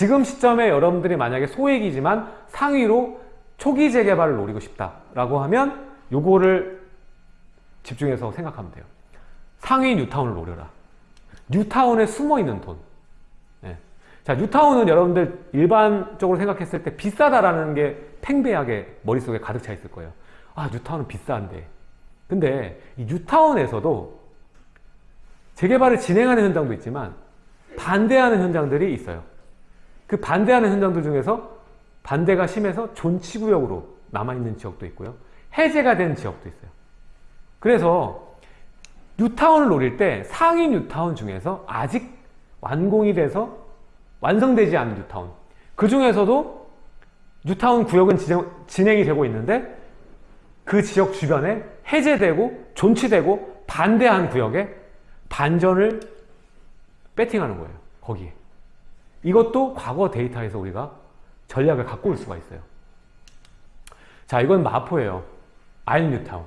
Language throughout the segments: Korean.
지금 시점에 여러분들이 만약에 소액이지만 상위로 초기 재개발을 노리고 싶다라고 하면 요거를 집중해서 생각하면 돼요. 상위 뉴타운을 노려라. 뉴타운에 숨어있는 돈. 예. 자, 뉴타운은 여러분들 일반적으로 생각했을 때 비싸다라는 게 팽배하게 머릿속에 가득 차 있을 거예요. 아, 뉴타운은 비싼데. 근데 이 뉴타운에서도 재개발을 진행하는 현장도 있지만 반대하는 현장들이 있어요. 그 반대하는 현장들 중에서 반대가 심해서 존치구역으로 남아있는 지역도 있고요. 해제가 된 지역도 있어요. 그래서 뉴타운을 노릴 때 상위 뉴타운 중에서 아직 완공이 돼서 완성되지 않은 뉴타운 그 중에서도 뉴타운 구역은 진행 이 되고 있는데 그 지역 주변에 해제되고 존치되고 반대한 구역에 반전을 배팅하는 거예요. 거기에. 이것도 과거 데이터에서 우리가 전략을 갖고 올 수가 있어요. 자, 이건 마포예요. 아현 뉴타운.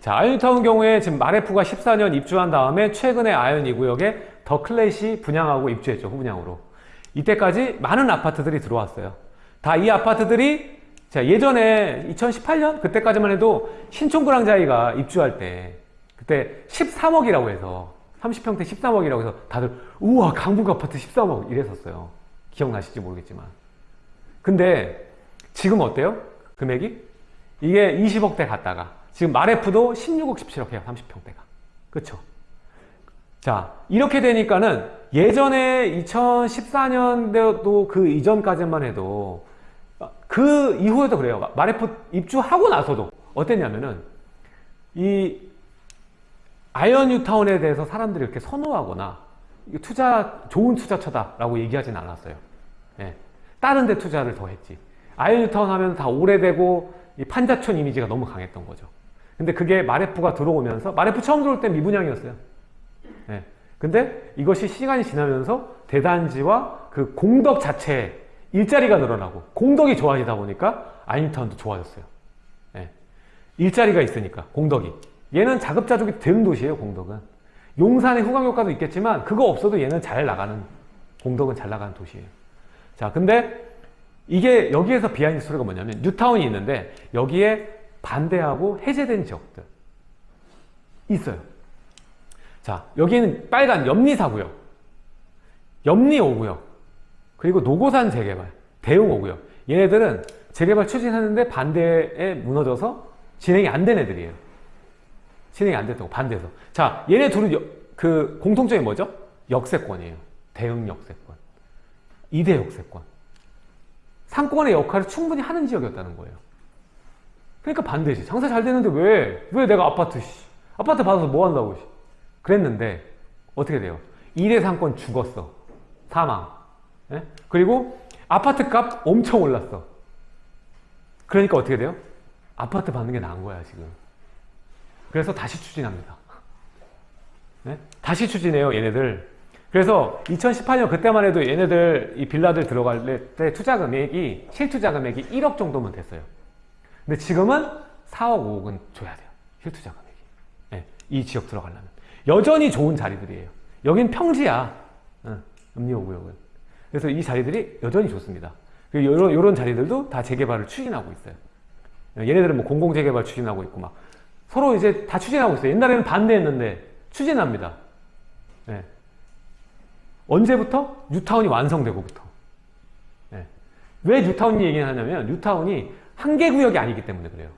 자, 아현 뉴타운 경우에 지금 마래푸가 14년 입주한 다음에 최근에 아현 2구역에 더 클래시 분양하고 입주했죠. 후분양으로. 이때까지 많은 아파트들이 들어왔어요. 다 이 아파트들이 자, 예전에 2018년 그때까지만 해도 신촌구랑자이가 입주할 때 그때 13억이라고 해서 30평대 13억이라고 해서 다들 우와 강북 아파트 13억 이랬었어요. 기억나실지 모르겠지만. 근데 지금 어때요? 금액이? 이게 20억대 갔다가 지금 마레프도 16억 17억 해요. 30평대가. 그쵸? 자 이렇게 되니까는 예전에 2014년대도 그 이전까지만 해도 그 이후에도 그래요. 마래푸 입주하고 나서도 어땠냐면은 이 아현 뉴타운에 대해서 사람들이 이렇게 선호하거나 투자 좋은 투자처다 라고 얘기하진 않았어요. 예. 다른 데 투자를 더 했지. 아현 뉴타운 하면 다 오래되고 판자촌 이미지가 너무 강했던 거죠. 근데 그게 마래푸가 들어오면서 마래푸 처음 들어올 때 미분양이었어요. 예. 근데 이것이 시간이 지나면서 대단지와 그 공덕 자체에 일자리가 늘어나고 공덕이 좋아지다 보니까 아현 뉴타운도 좋아졌어요. 예. 일자리가 있으니까 공덕이. 얘는 자급자족이 되는 도시예요 공덕은. 용산의 후광효과도 있겠지만 그거 없어도 얘는 잘 나가는 공덕은 잘 나가는 도시예요. 자 근데 이게 여기에서 behind story가 뭐냐면 뉴타운이 있는데 여기에 반대하고 해제된 지역들 있어요. 자 여기는 빨간 염리 4구역, 염리 5구역, 그리고 노고산 재개발, 대웅 5구역 얘네들은 재개발 추진하는데 반대에 무너져서 진행이 안 된 애들이에요. 진행이 안 됐다고 반대해서. 자 얘네 둘은 여, 그 공통점이 뭐죠? 역세권이에요. 대응 역세권. 이대 역세권. 상권의 역할을 충분히 하는 지역이었다는 거예요. 그러니까 반대지. 장사 잘 되는데 왜? 왜 내가 아파트, 씨. 아파트 받아서 뭐 한다고, 씨. 그랬는데, 어떻게 돼요? 2대 상권 죽었어. 사망. 예? 그리고 아파트 값 엄청 올랐어. 그러니까 어떻게 돼요? 아파트 받는 게 나은 거야, 지금. 그래서 다시 추진합니다. 네? 다시 추진해요, 얘네들. 그래서 2018년 그때만 해도 얘네들 이 빌라들 들어갈 때 투자 금액이 실투자 금액이 1억 정도면 됐어요. 근데 지금은 4억 5억은 줘야 돼요. 실투자 금액이. 네, 이 지역 들어가려면. 여전히 좋은 자리들이에요. 여긴 평지야. 응, 음리호구역은. 그래서 이 자리들이 여전히 좋습니다. 이런, 이런 자리들도 다 재개발을 추진하고 있어요. 얘네들은 뭐 공공재개발 추진하고 있고 막 서로 이제 다 추진하고 있어요. 옛날에는 반대했는데 추진합니다. 네. 언제부터? 뉴타운이 완성되고부터. 네. 왜 뉴타운 얘기를 하냐면 뉴타운이 한 개 구역이 아니기 때문에 그래요.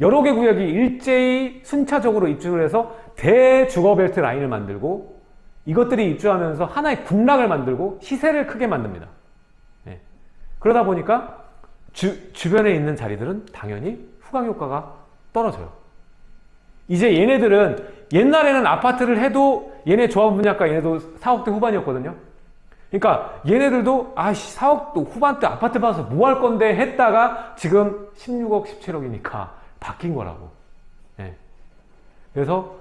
여러 개 구역이 일제히 순차적으로 입주를 해서 대주거벨트 라인을 만들고 이것들이 입주하면서 하나의 군락을 만들고 시세를 크게 만듭니다. 네. 그러다 보니까 주, 주변에 있는 자리들은 당연히 후광 효과가 떨어져요. 이제 얘네들은 옛날에는 아파트를 해도 얘네 조합 분양가 얘네도 4억대 후반이었거든요. 그러니까 얘네들도 아씨 4억도 후반대 아파트 받아서 뭐 할 건데 했다가 지금 16억 17억이니까 바뀐 거라고. 네. 그래서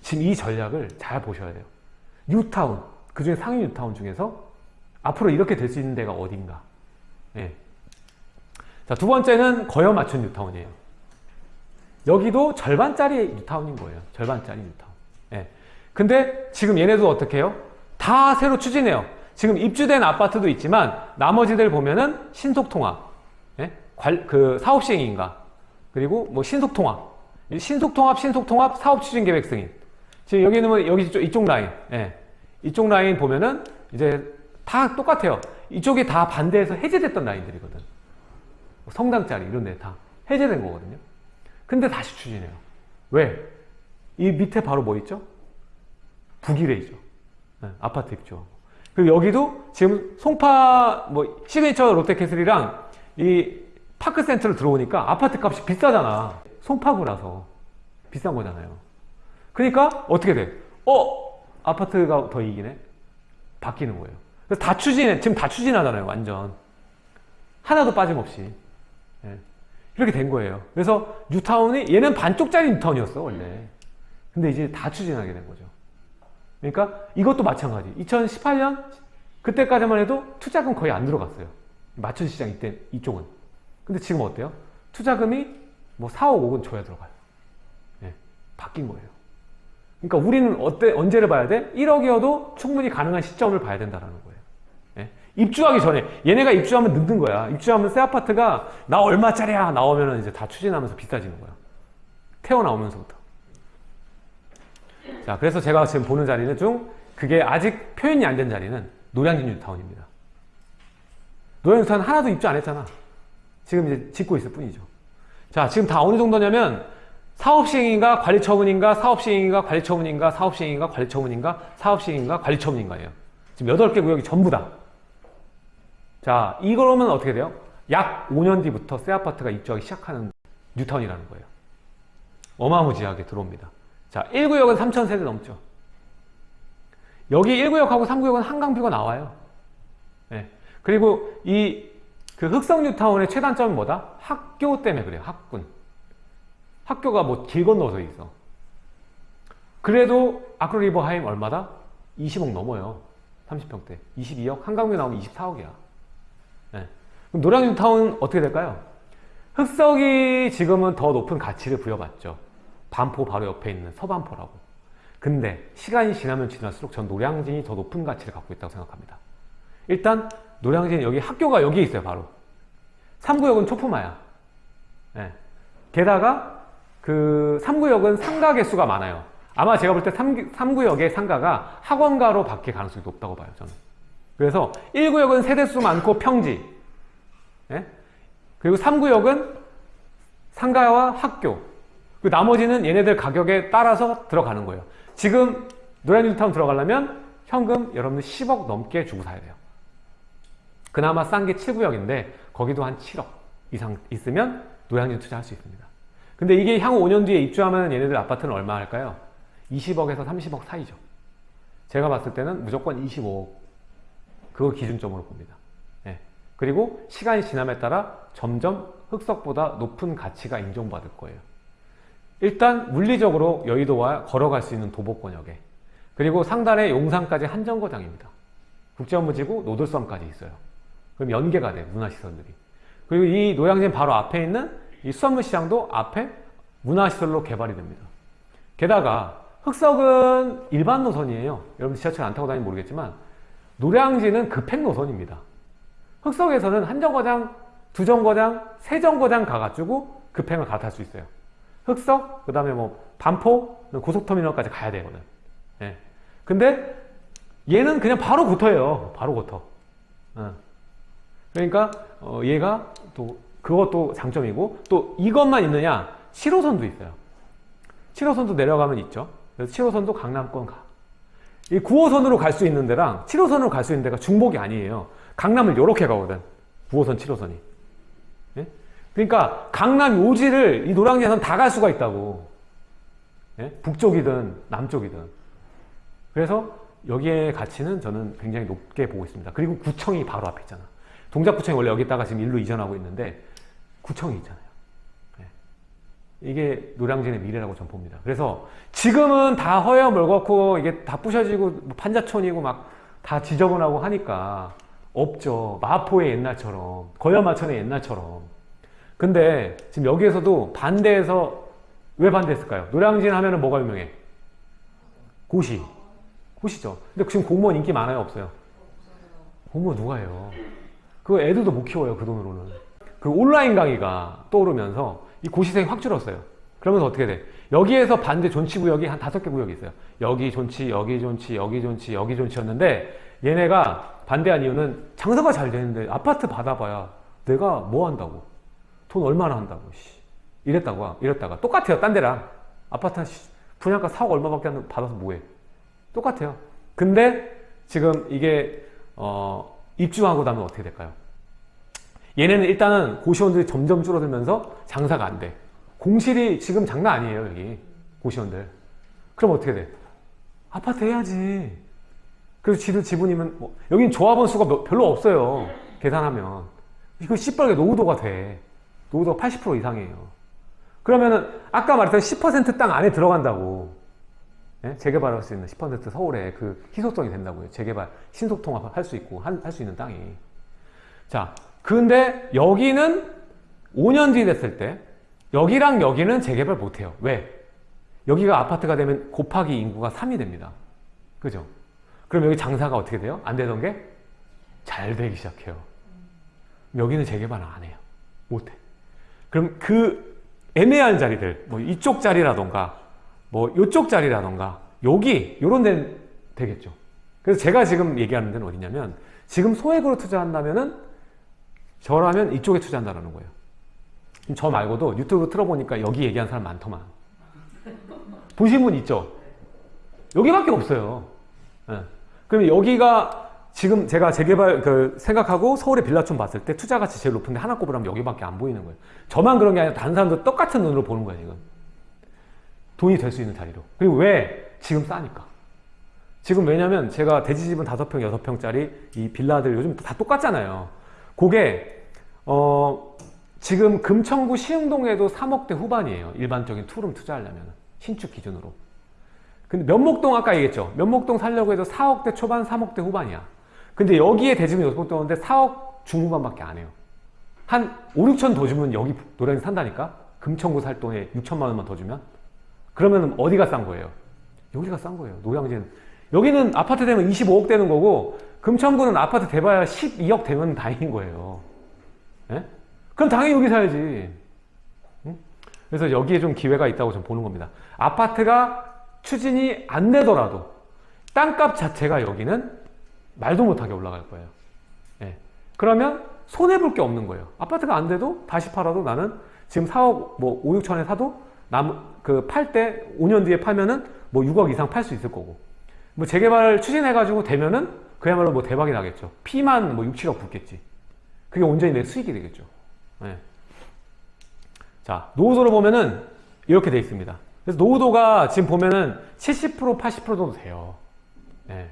지금 이 전략을 잘 보셔야 돼요. 뉴타운 그 중에 상위 뉴타운 중에서 앞으로 이렇게 될 수 있는 데가 어딘가. 네. 자, 두 번째는 거여 마천 뉴타운이에요. 여기도 절반짜리 뉴타운인 거예요. 절반짜리 뉴타운. 예. 근데 지금 얘네도 어떻게 해요? 다 새로 추진해요. 지금 입주된 아파트도 있지만 나머지들 보면은 신속통합, 예? 관- 그 사업시행인가 그리고 뭐 신속통합, 이 신속통합, 신속통합, 사업추진계획 승인. 지금 여기는 뭐 여기 이쪽, 이쪽 라인, 예. 이쪽 라인 보면은 이제 다 똑같아요. 이쪽이 다 반대해서 해제됐던 라인들이거든. 뭐 성당짜리 이런 데 다 해제된 거거든요. 근데 다시 추진해요. 왜? 이 밑에 바로 뭐 있죠? 북위례이죠. 네, 아파트 입주. 그리고 여기도 지금 송파 뭐 시그니처 롯데캐슬이랑 이 파크센트로 들어오니까 아파트 값이 비싸잖아. 송파구라서 비싼 거잖아요. 그러니까 어떻게 돼? 어 아파트가 더 이기네. 바뀌는 거예요. 그래서 다 추진해. 지금 다 추진하잖아요. 완전 하나도 빠짐없이. 예. 이렇게 된 거예요. 그래서 뉴타운이 얘는 반쪽짜리 뉴타운이었어 원래. 근데 이제 다 추진하게 된 거죠. 그러니까 이것도 마찬가지. 2018년 그때까지만 해도 투자금 거의 안 들어갔어요. 마천 시장 이때 이쪽은. 근데 지금 어때요? 투자금이 뭐 4억 5억 줘야 들어가요. 예, 바뀐 거예요. 그러니까 우리는 어때 언제를 봐야 돼? 1억이어도 충분히 가능한 시점을 봐야 된다라는 거예요. 예? 입주하기 전에 얘네가 입주하면 늦는 거야. 입주하면 새 아파트가 나 얼마짜리야 나오면은 이제 다 추진하면서 비싸지는 거야. 태어 나오면서부터. 자, 그래서 제가 지금 보는 자리는 중 그게 아직 표현이 안 된 자리는 노량진 뉴타운입니다. 노량진 뉴타운 하나도 입주 안 했잖아. 지금 이제 짓고 있을 뿐이죠. 자, 지금 다 어느 정도냐면 사업시행인가 관리처분인가 사업시행인가 관리처분인가 사업시행인가 관리처분인가 사업시행인가 관리처분인가예요. 지금 8개 구역이 전부 다. 자, 이거로면 어떻게 돼요? 약 5년 뒤부터 새 아파트가 입주하기 시작하는 뉴타운이라는 거예요. 어마무지하게 들어옵니다. 자, 1구역은 3,000세대 넘죠. 여기 1구역하고 3구역은 한강뷰가 나와요. 네. 그리고 이 그 흑성 뉴타운의 최단점은 뭐다? 학교 때문에 그래요. 학군. 학교가 뭐 길 건너서 있어. 그래도 아크로리버 하임 얼마다? 20억 넘어요. 30평대. 22억. 한강뷰 나오면 24억이야. 네. 그럼 노량진 뉴타운 어떻게 될까요? 흑석이 지금은 더 높은 가치를 부여받죠. 반포 바로 옆에 있는 서반포라고. 근데 시간이 지나면 지날수록 전 노량진이 더 높은 가치를 갖고 있다고 생각합니다. 일단 노량진 여기 학교가 여기 있어요 바로. 3구역은 초품화야. 예. 게다가 그 3구역은 상가 개수가 많아요. 아마 제가 볼때 3, 3구역의 상가가 학원가로 바뀔 가능성이 높다고 봐요 저는. 그래서 1구역은 세대수 많고 평지. 예? 그리고 3구역은 상가와 학교. 그 나머지는 얘네들 가격에 따라서 들어가는 거예요. 지금 노량진 타운 들어가려면 현금 여러분들 10억 넘게 주고 사야 돼요. 그나마 싼 게 7구역인데 거기도 한 7억 이상 있으면 노량진 투자할 수 있습니다. 근데 이게 향후 5년 뒤에 입주하면 얘네들 아파트는 얼마 할까요? 20억에서 30억 사이죠. 제가 봤을 때는 무조건 25억 그걸 기준점으로 봅니다. 예. 그리고 시간이 지남에 따라 점점 흑석보다 높은 가치가 인정받을 거예요. 일단 물리적으로 여의도와 걸어갈 수 있는 도보권역에 그리고 상단에 용산까지 한정거장입니다. 국제업무지구 노들섬까지 있어요. 그럼 연계가 돼 문화시설들이. 그리고 이 노량진 바로 앞에 있는 이 수산물 시장도 앞에 문화시설로 개발이 됩니다. 게다가 흑석은 일반 노선이에요. 여러분 지하철 안 타고 다니면 모르겠지만 노량진은 급행 노선입니다. 흑석에서는 한 정거장, 두 정거장, 세 정거장 가가지고 급행을 갈아 탈 수 있어요. 흑석, 그 다음에 뭐 반포, 고속터미널까지 가야 되거든. 예. 근데 얘는 그냥 바로 고터예요. 바로 고터. 어. 그러니까 어, 얘가 또 그것도 장점이고 또 이것만 있느냐 7호선도 있어요. 7호선도 내려가면 있죠. 그래서 7호선도 강남권 가. 이 9호선으로 갈 수 있는 데랑 7호선으로 갈 수 있는 데가 중복이 아니에요. 강남을 이렇게 가거든. 9호선, 7호선이. 예? 그러니까 강남 요지를 이 노량진에서는 다갈 수가 있다고. 예? 북쪽이든 남쪽이든. 그래서 여기의 가치는 저는 굉장히 높게 보고 있습니다. 그리고 구청이 바로 앞에 있잖아. 동작구청이 원래 여기다가 지금 일로 이전하고 있는데 구청이 있잖아요. 예. 이게 노량진의 미래라고 저는 봅니다. 그래서 지금은 다 허여 멀겋고 이게 다 부셔지고 뭐 판자촌이고 막 다 지저분하고 하니까 없죠. 마포의 옛날처럼 거야마천의 옛날처럼. 근데 지금 여기에서도 반대해서 왜 반대했을까요? 노량진 하면 은 뭐가 유명해? 고시. 고시죠. 근데 지금 공무원 인기 많아요? 없어요? 공부 누가 해요? 그 애들도 못 키워요 그 돈으로는. 그 온라인 강의가 떠오르면서 이 고시생이 확 줄었어요. 그러면서 어떻게 돼? 여기에서 반대 존치 구역이 한 다섯 개 구역이 있어요. 여기 존치, 여기 존치, 여기 존치, 여기 존치였는데 얘네가 반대한 이유는 장사가 잘 되는데 아파트 받아봐야 내가 뭐 한다고? 돈 얼마나 한다고? 씨. 이랬다고 이랬다가 똑같아요. 딴 데랑 아파트 분양가 4억 얼마밖에 안 받아서 뭐해? 똑같아요. 근데 지금 이게 어, 입주하고 나면 어떻게 될까요? 얘네는 일단은 고시원들이 점점 줄어들면서 장사가 안 돼. 공실이 지금 장난 아니에요, 여기. 고시원들. 그럼 어떻게 돼? 아파트 해야지. 그래서 지들 지분이면, 뭐, 여긴 조합원 수가 몇- 별로 없어요. 계산하면. 이거 시뻘게 노후도가 돼. 노후도가 80% 이상이에요. 그러면은, 아까 말했던 10%땅 안에 들어간다고. 예? 재개발할 수 있는 10% 서울에 그 희소성이 된다고요. 재개발, 신속통합 할 수 있고, 할 수 있는 땅이. 자, 근데 여기는 5년 뒤 됐을 때 여기랑 여기는 재개발 못해요. 왜? 여기가 아파트가 되면 곱하기 인구가 3이 됩니다. 그죠? 그럼 여기 장사가 어떻게 돼요? 안 되던 게 잘 되기 시작해요. 여기는 재개발을 안 해요. 못해. 그럼 그 애매한 자리들, 뭐 이쪽 자리라던가, 뭐 이쪽 자리라던가, 여기, 요런 데는 되겠죠. 그래서 제가 지금 얘기하는 데는 어디냐면, 지금 소액으로 투자한다면은 저라면 이쪽에 투자한다는 거예요. 저 말고도 유튜브 틀어보니까 여기 얘기한 사람 많더만. 보신 분 있죠? 여기밖에 없어요. 예. 그러면 여기가 지금 제가 재개발 그 생각하고 서울의 빌라촌 봤을 때 투자 가치 제일 높은데 하나 꼽으라면 여기밖에 안 보이는 거예요. 저만 그런 게 아니라 다른 사람도 똑같은 눈으로 보는 거예요, 지금. 돈이 될 수 있는 자리로. 그리고 왜? 지금 싸니까. 지금 왜냐면 제가 대지집은 5평, 6평짜리 이 빌라들 요즘 다 똑같잖아요. 그게 어 지금 금천구 시흥동에도 3억대 후반이에요. 일반적인 투룸 투자하려면 신축 기준으로. 근데 면목동 아까 얘기했죠. 면목동 살려고 해도 4억대 초반, 3억대 후반이야. 근데 여기에 여섯 오는데 4억 중후반밖에 안 해요. 한 5, 6천 더 주면 여기 노량진 산다니까? 금천구 살 돈에 6천만 원만 더 주면? 그러면 어디가 싼 거예요? 여기가 싼 거예요. 노량진. 여기는 아파트 되면 25억 되는 거고 금천구는 아파트 돼봐야 12억 되면 다행인 거예요. 예? 그럼 당연히 여기 사야지. 응? 그래서 여기에 좀 기회가 있다고 좀 보는 겁니다. 아파트가 추진이 안 되더라도 땅값 자체가 여기는 말도 못하게 올라갈 거예요. 예. 그러면 손해볼 게 없는 거예요. 아파트가 안 돼도 다시 팔아도 나는 지금 4억 뭐 5, 6천에 사도 그팔 때 5년 뒤에 팔면은 뭐 6억 이상 팔 수 있을 거고 뭐 재개발 추진해가지고 되면은 그야말로 뭐 대박이 나겠죠. 피만 뭐 6, 7억 붙겠지. 그게 온전히 내 수익이 되겠죠. 예. 자, 노후도를 보면은 이렇게 돼 있습니다. 그래서 노후도가 지금 보면은 70% 80% 정도 돼요. 예.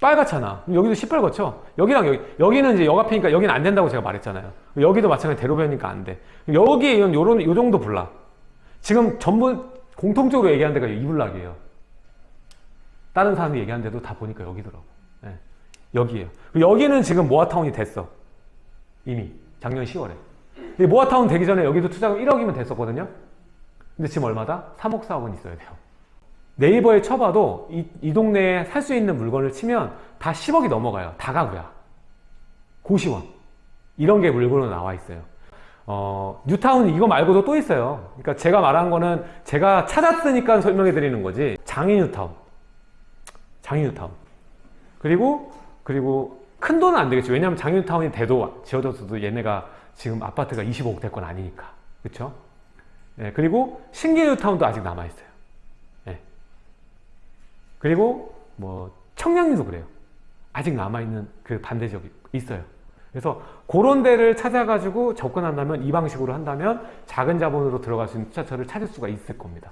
빨갛잖아. 여기도 시뻘겋죠? 여기랑 여기. 여기는 이제 여가피니까 여기는 안 된다고 제가 말했잖아요. 여기도 마찬가지 대로변이니까 안 돼. 여기에 이런, 요런, 요 정도 불락. 지금 전부 공통적으로 얘기하는 데가 이 불락이에요. 다른 사람이 얘기하는 데도 다 보니까 여기더라고. 예. 여기에요. 여기는 지금 모아타운이 됐어. 이미. 작년 10월에. 이 모아타운 되기 전에 여기도 투자금 1억이면 됐었거든요. 근데 지금 얼마다? 3억, 4억은 있어야 돼요. 네이버에 쳐봐도 이, 이 동네에 살 수 있는 물건을 치면 다 10억이 넘어가요. 다 가구야. 고시원. 이런 게 물건으로 나와 있어요. 어, 뉴타운 이거 말고도 또 있어요. 그러니까 제가 말한 거는 제가 찾았으니까 설명해 드리는 거지. 장인 뉴타운. 장인 뉴타운. 그리고, 그리고 큰 돈은 안 되겠죠. 왜냐하면 장인 뉴타운이 돼도 지어졌어도 얘네가 지금 아파트가 25억 될 건 아니니까. 그쵸? 예, 그리고 신기 뉴타운도 아직 남아있어요. 예. 그리고 뭐 청량리도 그래요. 아직 남아있는 그 반대 지역이 있어요. 그래서 그런 데를 찾아가지고 접근한다면 이 방식으로 한다면 작은 자본으로 들어갈 수 있는 투자처를 찾을 수가 있을 겁니다.